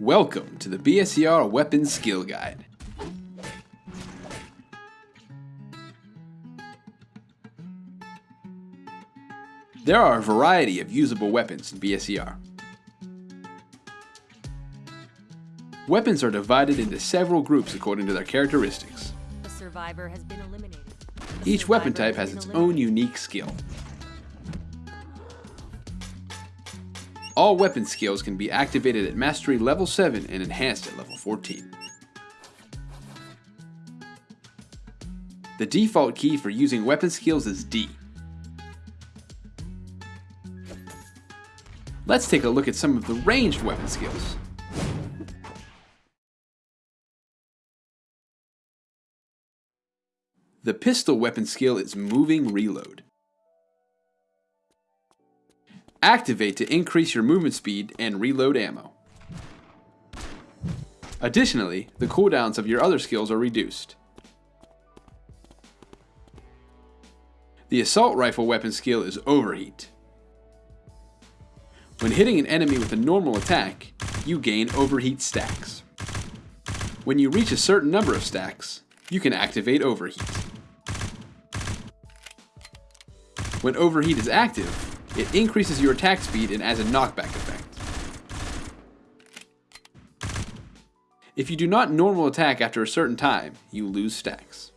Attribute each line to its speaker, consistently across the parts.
Speaker 1: Welcome to the BSER Weapons Skill Guide. There are a variety of usable weapons in BSER. Weapons are divided into several groups according to their characteristics.
Speaker 2: A survivor has been eliminated. A
Speaker 1: Each weapon type has its own unique skill. All weapon skills can be activated at Mastery level 7 and enhanced at level 14. The default key for using weapon skills is D. Let's take a look at some of the ranged weapon skills. The pistol weapon skill is Moving Reload. Activate to increase your movement speed and reload ammo. Additionally, the cooldowns of your other skills are reduced. The assault rifle weapon skill is Overheat. When hitting an enemy with a normal attack, you gain Overheat stacks. When you reach a certain number of stacks, you can activate Overheat. When Overheat is active, it increases your attack speed and adds a knockback effect. If you do not normal attack after a certain time, you lose stacks.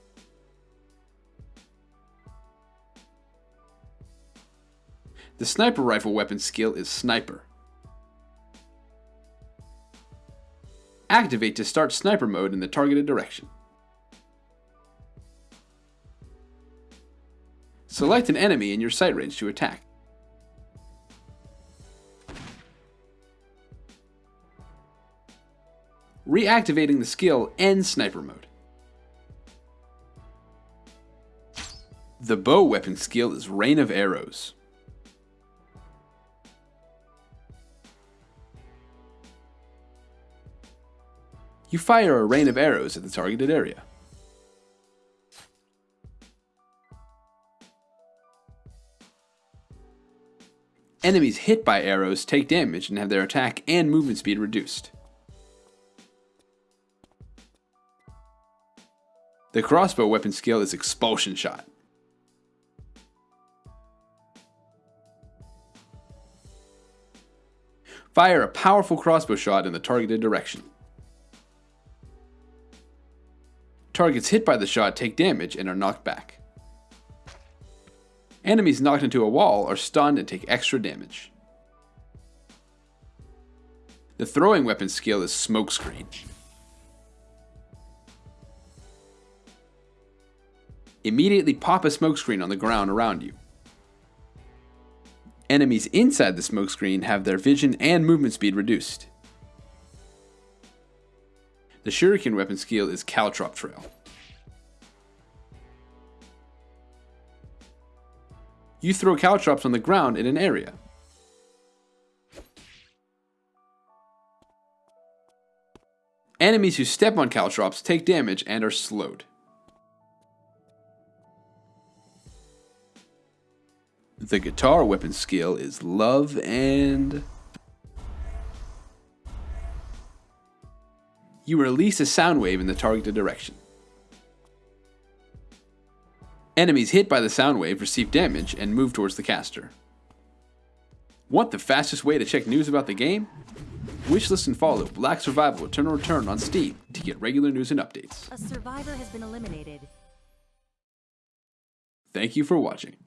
Speaker 1: The sniper rifle weapon skill is Sniper. Activate to start sniper mode in the targeted direction. Select an enemy in your sight range to attack. Reactivating the skill ends sniper mode. The bow weapon skill is Rain of Arrows. You fire a rain of arrows at the targeted area. Enemies hit by arrows take damage and have their attack and movement speed reduced. The crossbow weapon skill is Expulsion Shot. Fire a powerful crossbow shot in the targeted direction. Targets hit by the shot take damage and are knocked back. Enemies knocked into a wall are stunned and take extra damage. The throwing weapon skill is Smokescreen. Immediately pop a smokescreen on the ground around you. Enemies inside the smokescreen have their vision and movement speed reduced. The shuriken weapon skill is Caltrop Trail. You throw caltrops on the ground in an area. Enemies who step on caltrops take damage and are slowed. The guitar weapon skill is Love and... You release a sound wave in the targeted direction. Enemies hit by the sound wave receive damage and move towards the caster. Want the fastest way to check news about the game? Wishlist and follow Black Survival Eternal Return on Steam to get regular news and updates.
Speaker 2: A survivor has been eliminated.
Speaker 1: Thank you for watching.